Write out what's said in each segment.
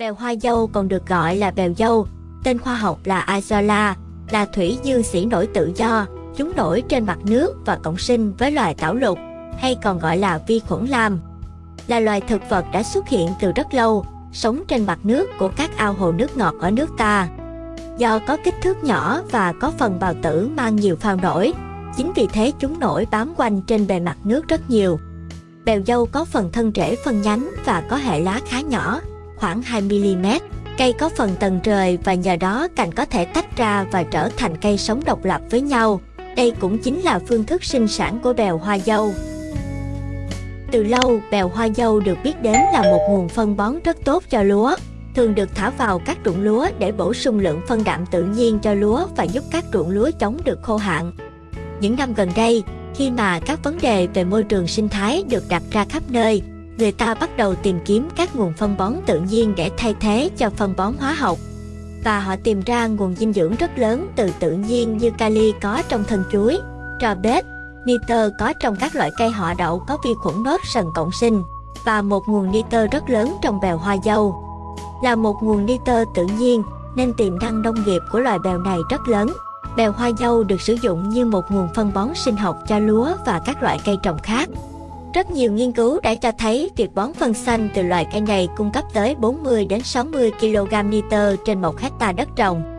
Bèo hoa dâu còn được gọi là bèo dâu, tên khoa học là Isola, là thủy dương sĩ nổi tự do, chúng nổi trên mặt nước và cộng sinh với loài tảo lục, hay còn gọi là vi khuẩn lam. Là loài thực vật đã xuất hiện từ rất lâu, sống trên mặt nước của các ao hồ nước ngọt ở nước ta. Do có kích thước nhỏ và có phần bào tử mang nhiều phao nổi, chính vì thế chúng nổi bám quanh trên bề mặt nước rất nhiều. Bèo dâu có phần thân rễ phân nhánh và có hệ lá khá nhỏ, khoảng 2mm. Cây có phần tầng rời và nhờ đó cành có thể tách ra và trở thành cây sống độc lập với nhau. Đây cũng chính là phương thức sinh sản của bèo hoa dâu. Từ lâu, bèo hoa dâu được biết đến là một nguồn phân bón rất tốt cho lúa. Thường được thả vào các ruộng lúa để bổ sung lượng phân đạm tự nhiên cho lúa và giúp các ruộng lúa chống được khô hạn. Những năm gần đây, khi mà các vấn đề về môi trường sinh thái được đặt ra khắp nơi, người ta bắt đầu tìm kiếm các nguồn phân bón tự nhiên để thay thế cho phân bón hóa học. Và họ tìm ra nguồn dinh dưỡng rất lớn từ tự nhiên như kali có trong thân chuối, trò bếp, nitơ có trong các loại cây họ đậu có vi khuẩn nốt sần cộng sinh, và một nguồn nitơ rất lớn trong bèo hoa dâu. Là một nguồn nitơ tự nhiên, nên tiềm năng nông nghiệp của loài bèo này rất lớn. Bèo hoa dâu được sử dụng như một nguồn phân bón sinh học cho lúa và các loại cây trồng khác. Rất nhiều nghiên cứu đã cho thấy việc bón phân xanh từ loại cây này cung cấp tới 40 đến 60 kg nitơ trên một hecta đất trồng.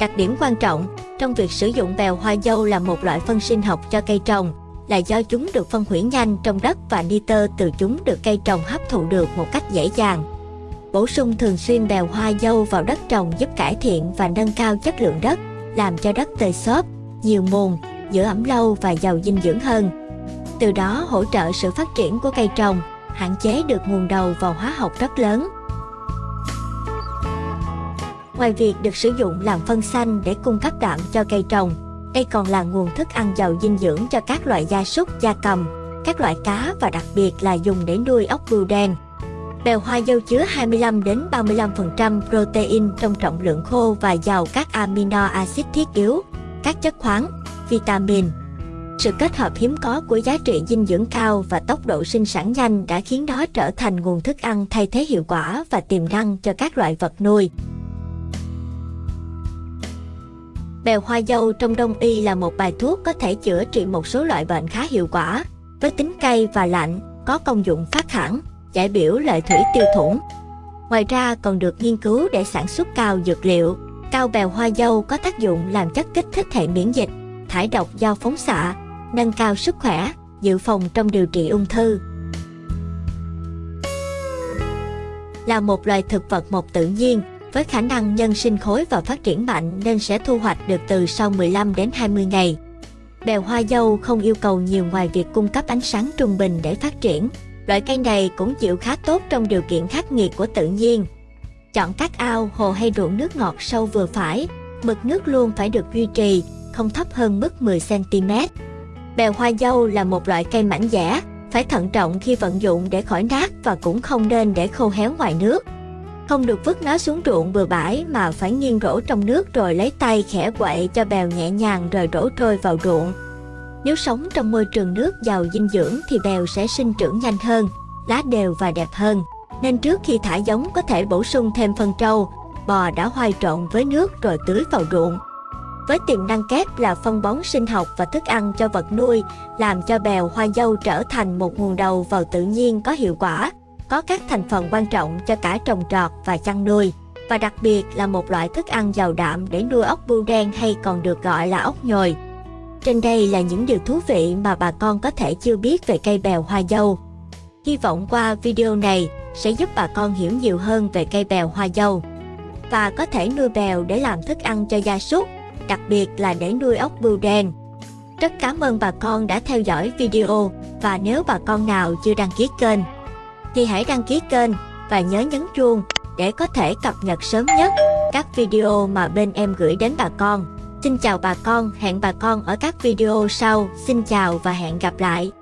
Đặc điểm quan trọng trong việc sử dụng bèo hoa dâu là một loại phân sinh học cho cây trồng là do chúng được phân hủy nhanh trong đất và nitơ từ chúng được cây trồng hấp thụ được một cách dễ dàng. Bổ sung thường xuyên bèo hoa dâu vào đất trồng giúp cải thiện và nâng cao chất lượng đất, làm cho đất tơi xốp, nhiều mùn, giữ ẩm lâu và giàu dinh dưỡng hơn từ đó hỗ trợ sự phát triển của cây trồng, hạn chế được nguồn đầu vào hóa học rất lớn. Ngoài việc được sử dụng làm phân xanh để cung cấp đạm cho cây trồng, đây còn là nguồn thức ăn giàu dinh dưỡng cho các loại gia súc, gia cầm, các loại cá và đặc biệt là dùng để nuôi ốc bươu đen. Bèo hoa dâu chứa 25 đến 35% protein trong trọng lượng khô và giàu các amino acid thiết yếu, các chất khoáng, vitamin, sự kết hợp hiếm có của giá trị dinh dưỡng cao và tốc độ sinh sản nhanh đã khiến nó trở thành nguồn thức ăn thay thế hiệu quả và tiềm năng cho các loại vật nuôi. Bèo hoa dâu trong đông y là một bài thuốc có thể chữa trị một số loại bệnh khá hiệu quả, với tính cay và lạnh, có công dụng phát hẳn, giải biểu lợi thủy tiêu thủng. Ngoài ra còn được nghiên cứu để sản xuất cao dược liệu. Cao bèo hoa dâu có tác dụng làm chất kích thích hệ miễn dịch, thải độc do phóng xạ, nâng cao sức khỏe, dự phòng trong điều trị ung thư. Là một loài thực vật mộc tự nhiên, với khả năng nhân sinh khối và phát triển mạnh nên sẽ thu hoạch được từ sau 15 đến 20 ngày. Bèo hoa dâu không yêu cầu nhiều ngoài việc cung cấp ánh sáng trung bình để phát triển. Loại cây này cũng chịu khá tốt trong điều kiện khắc nghiệt của tự nhiên. Chọn các ao, hồ hay ruộng nước ngọt sâu vừa phải, mực nước luôn phải được duy trì, không thấp hơn mức 10cm. Bèo hoa dâu là một loại cây mảnh dẻ, phải thận trọng khi vận dụng để khỏi nát và cũng không nên để khô héo ngoài nước. Không được vứt nó xuống ruộng bừa bãi mà phải nghiêng rổ trong nước rồi lấy tay khẽ quậy cho bèo nhẹ nhàng rồi đổ trôi vào ruộng. Nếu sống trong môi trường nước giàu dinh dưỡng thì bèo sẽ sinh trưởng nhanh hơn, lá đều và đẹp hơn. Nên trước khi thả giống có thể bổ sung thêm phân trâu, bò đã hoai trộn với nước rồi tưới vào ruộng với tiềm năng kép là phân bón sinh học và thức ăn cho vật nuôi, làm cho bèo hoa dâu trở thành một nguồn đầu vào tự nhiên có hiệu quả, có các thành phần quan trọng cho cả trồng trọt và chăn nuôi, và đặc biệt là một loại thức ăn giàu đạm để nuôi ốc bươu đen hay còn được gọi là ốc nhồi. Trên đây là những điều thú vị mà bà con có thể chưa biết về cây bèo hoa dâu. Hy vọng qua video này sẽ giúp bà con hiểu nhiều hơn về cây bèo hoa dâu và có thể nuôi bèo để làm thức ăn cho gia súc đặc biệt là để nuôi ốc bươu đen. Rất cảm ơn bà con đã theo dõi video và nếu bà con nào chưa đăng ký kênh thì hãy đăng ký kênh và nhớ nhấn chuông để có thể cập nhật sớm nhất các video mà bên em gửi đến bà con. Xin chào bà con, hẹn bà con ở các video sau. Xin chào và hẹn gặp lại.